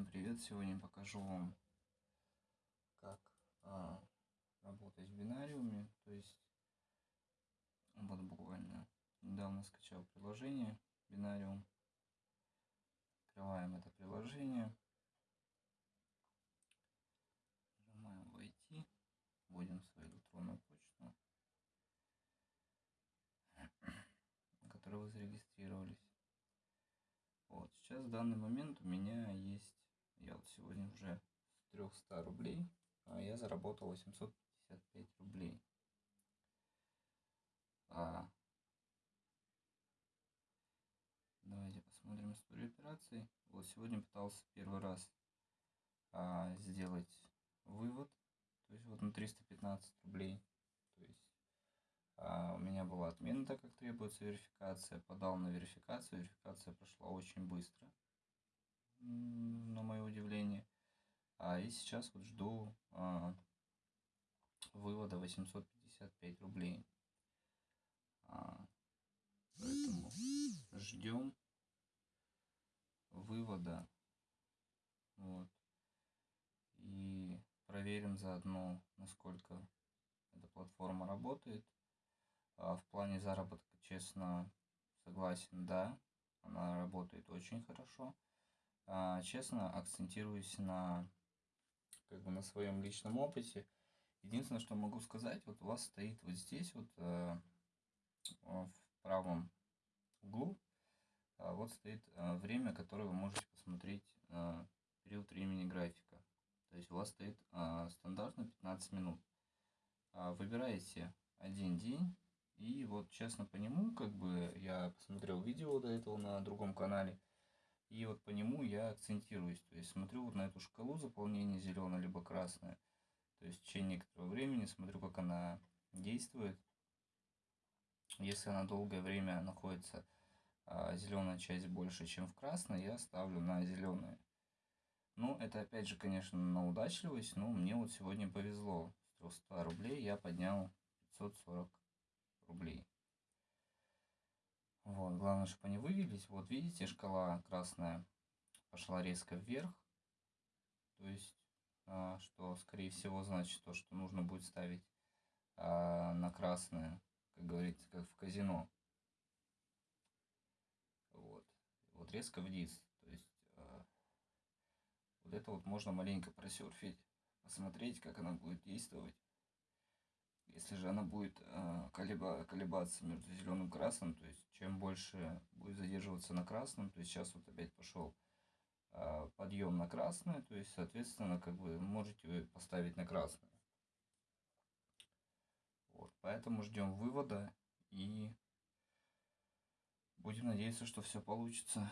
Всем привет! Сегодня покажу вам, как а, работать в бинариуме. То есть, вот буквально недавно скачал приложение бинариум. Открываем это приложение. Нажимаем «Войти». Вводим свою электронную почту, на которой вы зарегистрировались. Вот, сейчас в данный момент у меня есть, я вот сегодня уже с 300 рублей, а я заработал 855 рублей. А, давайте посмотрим историю операций. Вот сегодня пытался первый раз а, сделать вывод, то есть вот на 315 рублей. То есть а, у меня была отмена, так как требуется верификация. Подал на верификацию. Верификация прошла очень быстро, на и сейчас вот жду а, вывода 855 рублей. А, поэтому ждем вывода. Вот. И проверим заодно, насколько эта платформа работает. А в плане заработка, честно, согласен, да, она работает очень хорошо. А, честно, акцентируюсь на, как бы на своем личном опыте. Единственное, что могу сказать, вот у вас стоит вот здесь вот э, в правом углу, а, вот стоит э, время, которое вы можете посмотреть э, период времени графика. То есть у вас стоит стандартно 15 минут. Выбираете один день и вот честно по нему, как бы я посмотрел видео до этого на другом канале, и вот по нему я акцентируюсь. То есть смотрю вот на эту шкалу заполнения зеленая либо красная. То есть в течение некоторого времени смотрю, как она действует. Если она долгое время находится а, зеленая часть больше, чем в красной, я ставлю на зеленое. Ну, это опять же, конечно, на удачливость, но мне вот сегодня повезло. С 300 рублей я поднял 540 рублей. Вот, главное, чтобы они вывелись. Вот видите, шкала красная пошла резко вверх. То есть, а, что, скорее всего, значит то, что нужно будет ставить а, на красное, как говорится, как в казино. Вот. Вот резко вниз. То есть, а, вот это вот можно маленько просерфить, посмотреть, как она будет действовать. Если же она будет э, колеба, колебаться между зеленым и красным, то есть чем больше будет задерживаться на красном, то есть сейчас вот опять пошел э, подъем на красное, то есть соответственно как бы можете поставить на красное. Вот, поэтому ждем вывода и будем надеяться, что все получится.